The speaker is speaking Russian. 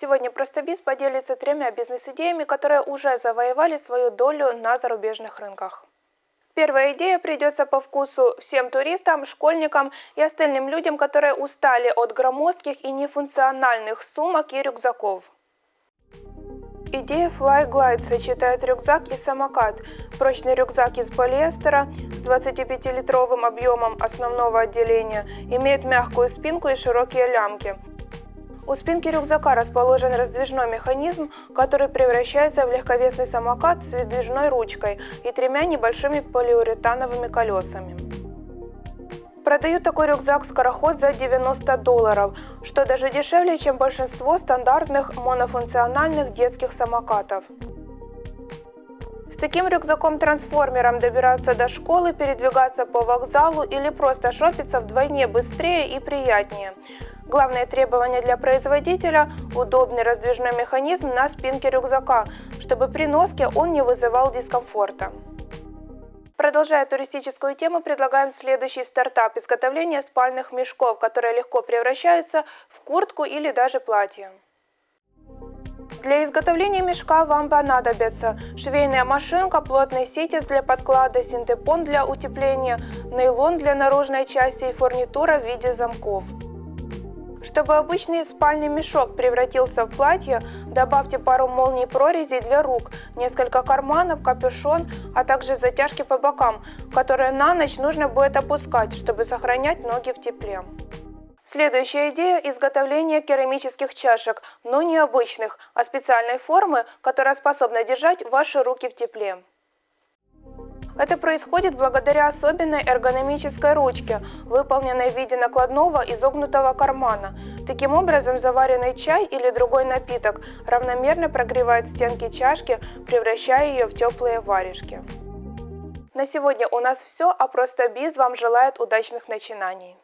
Сегодня Простобиз поделится тремя бизнес-идеями, которые уже завоевали свою долю на зарубежных рынках. Первая идея придется по вкусу всем туристам, школьникам и остальным людям, которые устали от громоздких и нефункциональных сумок и рюкзаков. Идея Fly Glide сочетает рюкзак и самокат. Прочный рюкзак из полиэстера с 25-литровым объемом основного отделения имеет мягкую спинку и широкие лямки – у спинки рюкзака расположен раздвижной механизм, который превращается в легковесный самокат с выдвижной ручкой и тремя небольшими полиуретановыми колесами. Продают такой рюкзак-скороход за 90 долларов, что даже дешевле, чем большинство стандартных монофункциональных детских самокатов. Таким рюкзаком-трансформером добираться до школы, передвигаться по вокзалу или просто шопиться вдвойне быстрее и приятнее – Главное требование для производителя – удобный раздвижной механизм на спинке рюкзака, чтобы при носке он не вызывал дискомфорта. Продолжая туристическую тему, предлагаем следующий стартап – изготовление спальных мешков, которые легко превращаются в куртку или даже платье. Для изготовления мешка вам понадобится швейная машинка, плотный ситец для подклада, синтепон для утепления, нейлон для наружной части и фурнитура в виде замков. Чтобы обычный спальный мешок превратился в платье, добавьте пару молний прорезей для рук, несколько карманов, капюшон, а также затяжки по бокам, которые на ночь нужно будет опускать, чтобы сохранять ноги в тепле. Следующая идея – изготовление керамических чашек, но не обычных, а специальной формы, которая способна держать ваши руки в тепле. Это происходит благодаря особенной эргономической ручке, выполненной в виде накладного изогнутого кармана. Таким образом, заваренный чай или другой напиток равномерно прогревает стенки чашки, превращая ее в теплые варежки. На сегодня у нас все, а просто Биз вам желает удачных начинаний.